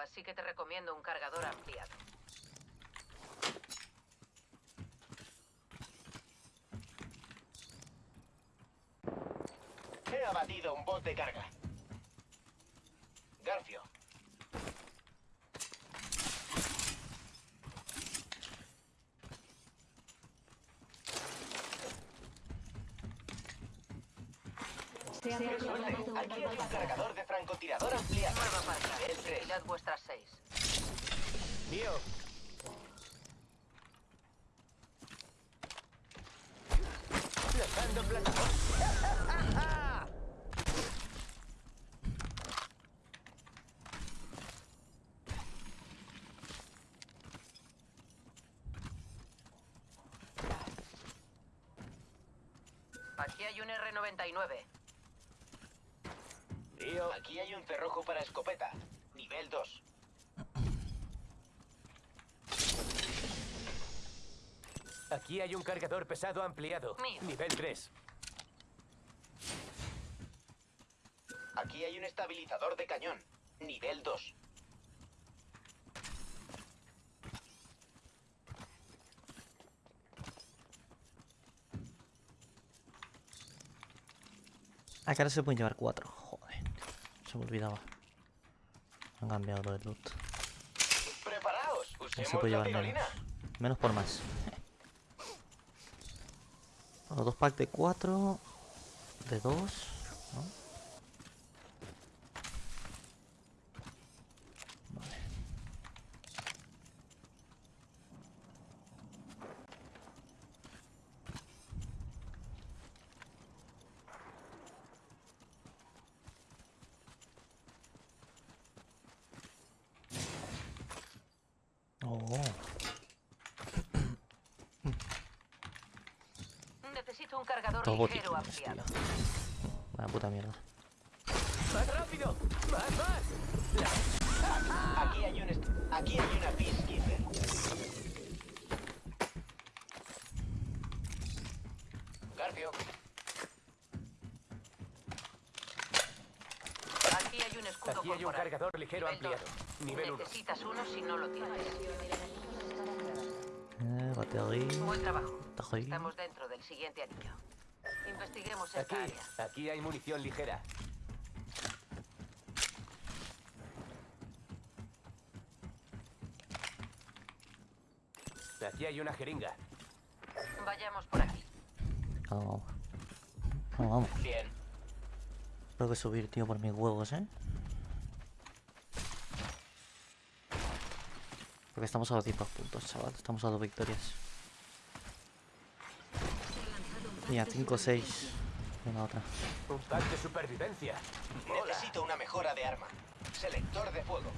así que te recomiendo un cargador ampliado. He abatido un bot de carga. Garfio. Se ha Aquí hay un cargador de francotirador ampliado. Nueva partida. El 3. Aquí hay un R99. Tío, aquí hay un cerrojo para escopeta. Nivel 2. Aquí hay un cargador pesado ampliado. Mío. Nivel 3. Aquí hay un estabilizador de cañón. Nivel 2. Ah, que ahora se pueden llevar cuatro. Joder. Se me olvidaba. Han cambiado lo del loot. ¡Preparaos! No Usemos se puede la llevar menos. Menos por más. Los dos packs de cuatro. De dos. ¿no? Vale. Oh. Necesito un cargador Dos ligero botiquines, tío. ampliado. Vaya puta mierda. ¡Más rápido! ¡Más, más! Aquí hay un Aquí hay una Peacekeeper. Garfio. Aquí hay un escudo Aquí hay un corporal. cargador ligero Nivel ampliado. dos. Nivel 1. Necesitas uno si no lo tienes. Eh, batería. Buen trabajo. Estamos dentro del siguiente anillo. Investiguemos Aquí, esta área. aquí hay munición ligera. Aquí hay una jeringa. Vayamos por aquí. Vamos, vamos. Vamos, vamos. Bien. Tengo que subir, tío, por mis huevos, ¿eh? Porque estamos a dos puntos, chaval. Estamos a dos victorias. Y a 5 o 6. Venga, otra. Un pack de supervivencia. Necesito una mejora de arma. Selector de fuego.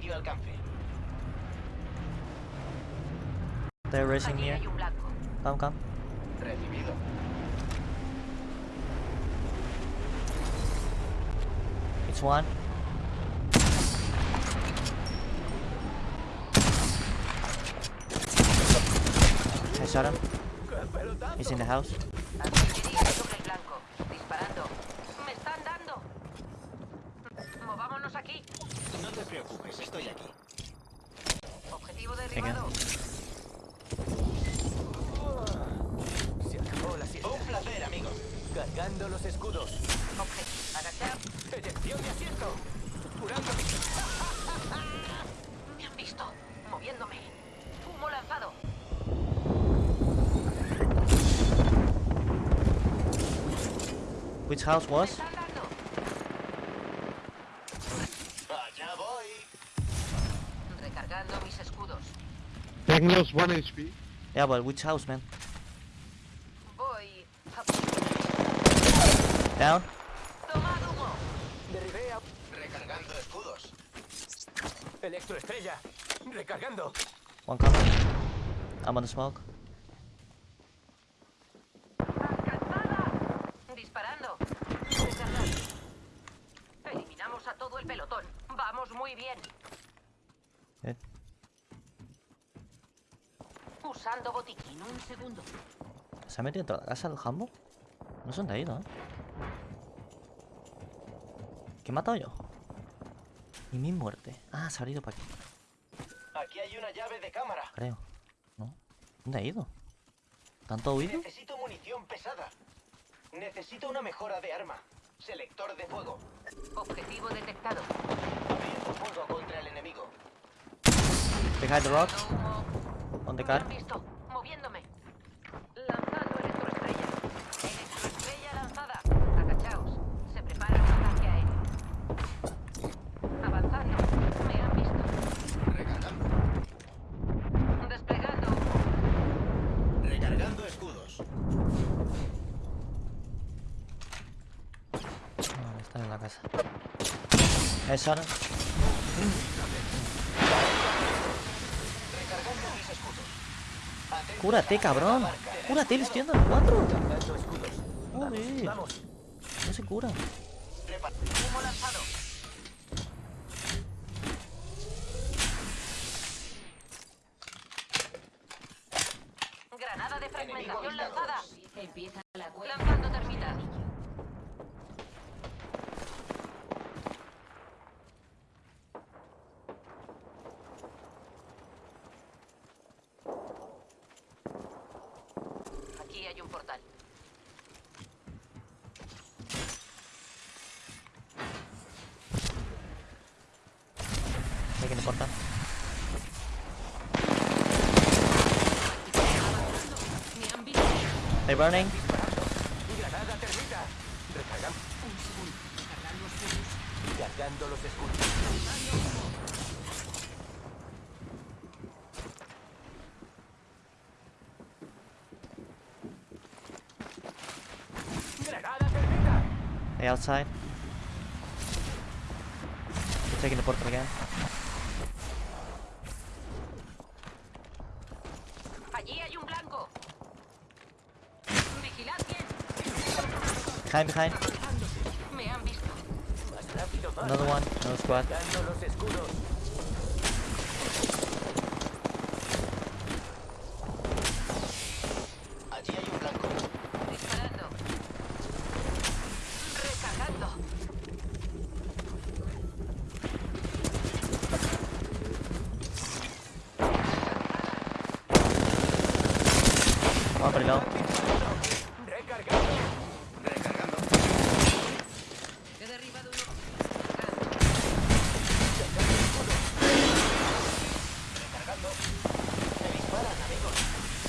Medio alcance. They're racing Aquí here. hay un blanco. Come, come. Recibido. It's one. I shot him. He's in the house. Which house ¡Me was? están dando! Allá voy. Recargando mis escudos. Technos 1 HP. Yeah, but which house, man? Voy. a- Down? ¡Tomad humo! Derribé a... Recargando escudos. Electroestrella. Recargando. One coming. I'm on the smoke. ¡Alcanzada! Disparando. Recargando. Eliminamos pelotón. Vamos muy bien. Eh, Usando botiquín. Un segundo. ¿Se ha metido dentro de la casa el jambo? No sé dónde ha ido, ¿eh? ¿Qué he matado yo? Y mi muerte. Ah, se ha ido para aquí, Aquí hay una llave de cámara. creo. ¿No? ¿Dónde ha ido? ¿Tanto huido? Necesito munición pesada. Necesito una mejora de arma. Selector de fuego. Objetivo detectado. Abriendo fuego contra el enemigo. Behind the rock. On the Me car. han visto. Moviéndome. Lanzando electroestrella. Electroestrella lanzada. Agachaos. Se prepara un ataque aéreo. Avanzando. Me han visto. Desplegando. Recargando escudos. Ah, está en la casa. Es ahora. Cúrate, cabrón. Cúrate, le estoy dando el 4. Cargando escudos. Joder. No se cura. Prepa- Humo lanzado. Granada de fragmentación Enemigo lanzada. Empieza la cuenta. Lanzando termitas. Aquí hay un portal. Me han visto. They burning. Granada termita. Recargando. Cargando los escudos. Granada termita. They outside. Taking the portal again. Allí hay un blanco. Vigilad bien. Behind, behind. Me han visto. Más rápido, más. Another one. Another squad. Cargando los escudos. Allí hay un blanco. Disparando. Recargando. Derribado uno. Amigos.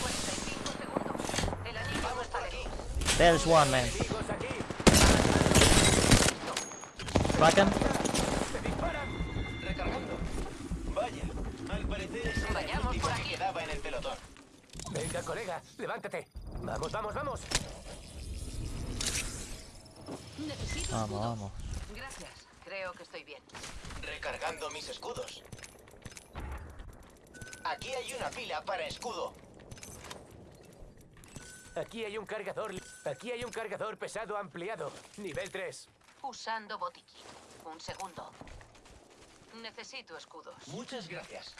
45 segundos. El. There's one, man. Crack him. Venga, colega, levántate. Vamos, vamos, vamos. Necesito Vamos, escudos. vamos. Gracias. Creo que estoy bien. Recargando mis escudos. Aquí hay una pila para escudo. Aquí hay un cargador. Aquí hay un cargador pesado ampliado. Nivel 3. Usando botiquín. Un segundo. Necesito escudos. Muchas gracias.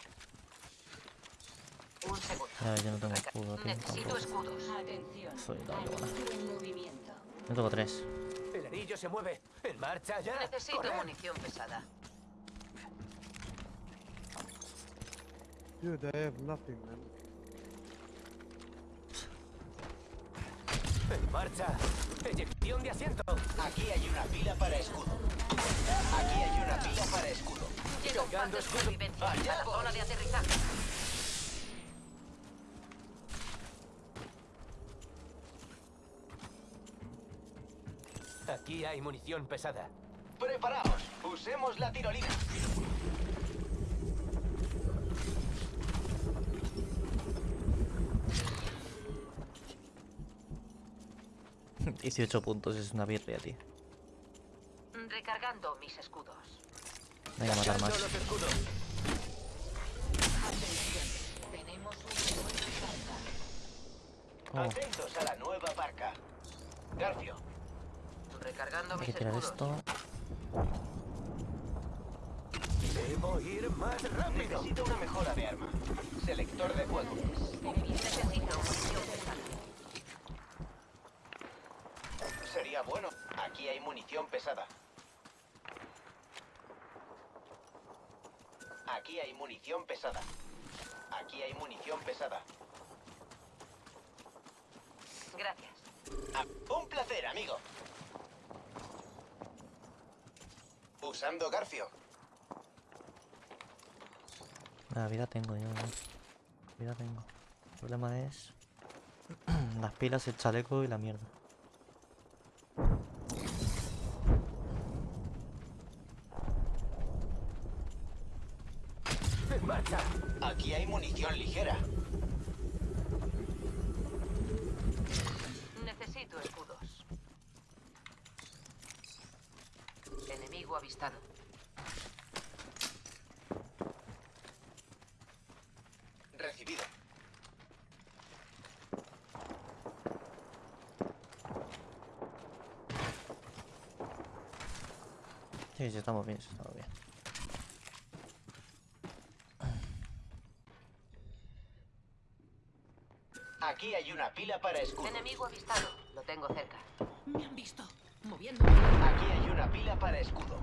Un segundo. Ya, yo no tengo escudo, tío. Necesito tampoco. escudos. Atención. Soy la. Yo tengo tres. El anillo se mueve. En marcha ya. Necesito Corred. munición pesada. Dude, I have nothing, man. En marcha. Eyección de asiento. Aquí hay una pila para escudo. Aquí hay una pila para escudo. Llega un pan de supervivencia a la zona de aterrizaje. Aquí hay munición pesada. Preparaos. Usemos la tirolina. 18 puntos, es una birria, tío. Recargando mis escudos. Venga, a matar más. los escudos. Tenemos un nuevo carga. Oh, Atentos a la nueva barca. Garfio. Recargando hay que tirar esto. Debo ir más rápido. Necesito una mejora de arma. Selector de fuego. Necesito munición pesada. Sería bueno. Aquí hay munición pesada. Aquí hay munición pesada. Aquí hay munición pesada. Gracias. Ah, un placer, amigo. Usando Garfio. La vida tengo yo. Vida tengo. El problema es las pilas, el chaleco y la mierda. ¡En marcha! Aquí hay munición ligera. Necesito escudos. Enemigo avistado. Recibido. Sí, sí, estamos bien, sí, estamos bien. Aquí hay una pila para escudo. Enemigo avistado. Lo tengo cerca. Me han visto. Aquí hay una pila para escudo.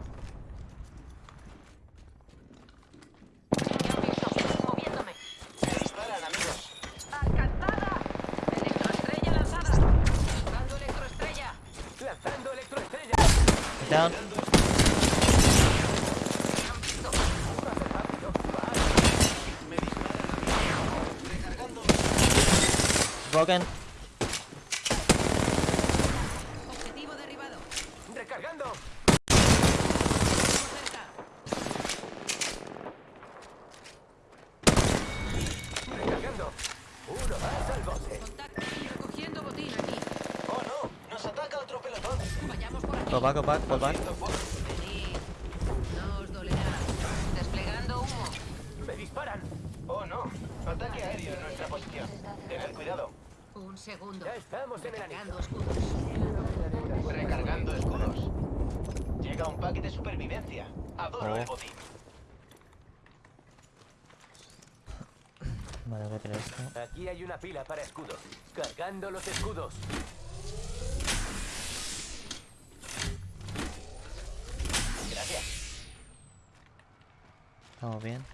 Me han visto. Moviéndome. Me disparan, amigos. ¡Alcanzada! Electroestrella lanzada. Lanzando electroestrella. ¡Lanzando electroestrella! Down. Me han visto. ¡Rápido! Me disparan, amigos. Recargando. Broken. Objetivo derribado. ¡Recargando! Cerca. ¡Recargando! ¡Uno más al bote! Contacto. Recogiendo botín aquí. Oh, no. Nos ataca otro pelotón. Vayamos por aquí. Go back, go back, go back. Haciendo fuego. Venid. No os dolerá. Desplegando humo. ¡Me disparan! Oh, no. Ataque aéreo en nuestra posición. Tened cuidado. Un segundo. Ya estamos en el anillo. Cargando escudos. Recargando escudos. Llega un pack de supervivencia. Adoro Oh. el botín. Vale, voy a tirar esto. Aquí hay una pila para escudos. Cargando los escudos. Gracias. Estamos bien.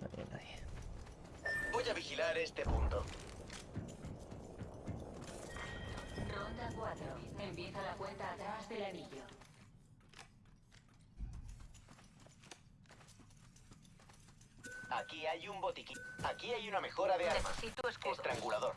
No hay nadie. Voy a vigilar este punto. 4. Empieza la cuenta atrás del anillo. Aquí hay un botiquín. Aquí hay una mejora de arma. Necesito escudos. Estrangulador.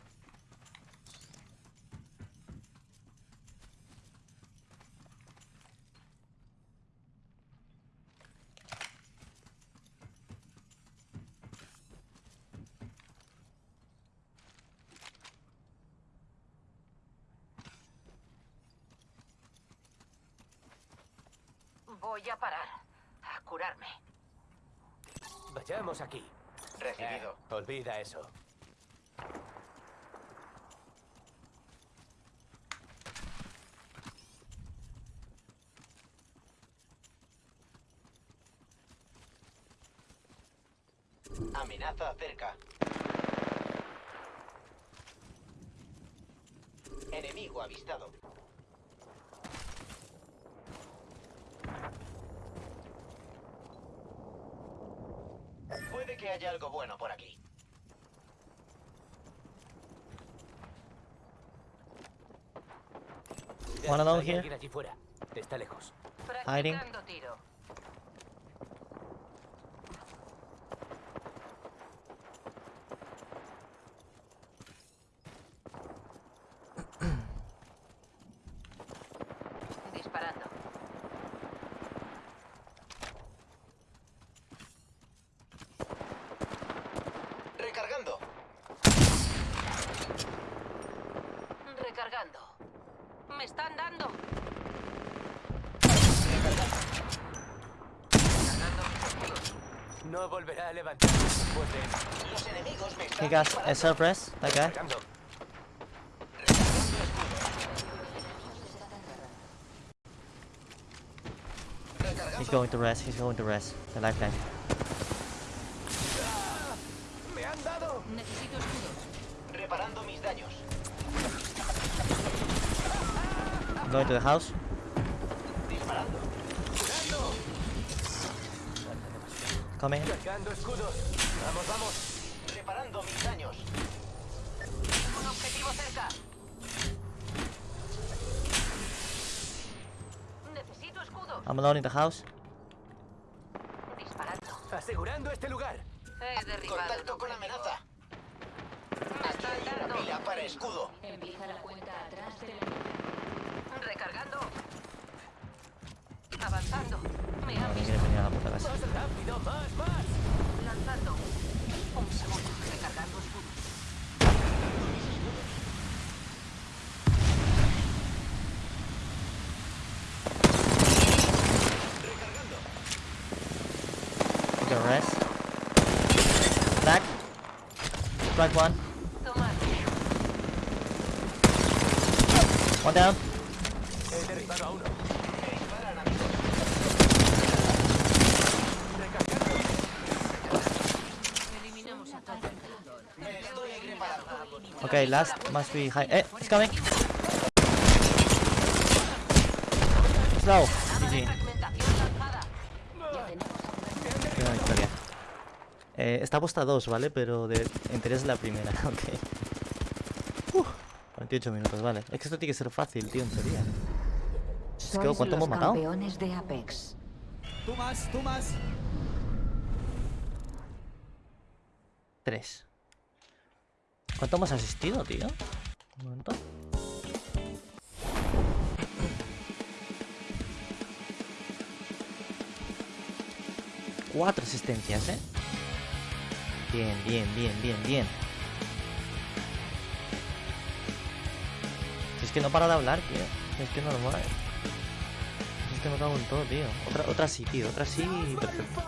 Voy a parar. A curarme. Vayamos aquí. Recibido. Eh, olvida eso. Amenaza cerca. Enemigo avistado. Puede que haya algo bueno por aquí. One hay here. alguien allí fuera. Está lejos. Hiding. Practicando tiro. Disparando. Recargando. Recargando. Me están dando. No volverá a levantarse después de. Los enemigos me He están got a disparando. surprise. That guy. Cargando. Recargando. He's going to rest. He's going to rest. The lifeline. ¡Me han dado! Necesito escudos. Reparando mis daños. I'm going to the house. Disparando. Coming. Cargando escudos. Vamos, vamos. Reparando mis daños. Un objetivo cerca. Necesito escudos. I'm alone in the house. Disparando. Asegurando este lugar. He derribado. Contacto con amenaza. Me Aquí hay una pila para escudo. Empieza la cuenta atrás del enemigo. A. Recargando rest. Back. Strike one. One down. Okay, last must be high. Eh, he's coming. Slow. GG. Primera victoria. Eh, está puesta 2, ¿vale? Pero de, es la primera, ok. Uf, 48 minutos, vale. Es que esto tiene que ser fácil, tío, en teoría. Es que, Sois ¿cuánto los hemos matado? campeones de Apex. Tú más, tú más. 3. ¿Cuánto hemos asistido, tío? Un momento. Cuatro asistencias, ¿eh? Bien, bien, bien, bien, bien. Si es que no para de hablar, tío. Si Es que no lo mueve. Es que me cago en todo, tío. Otra, otra sí, tío. Otra sí. Perfecto.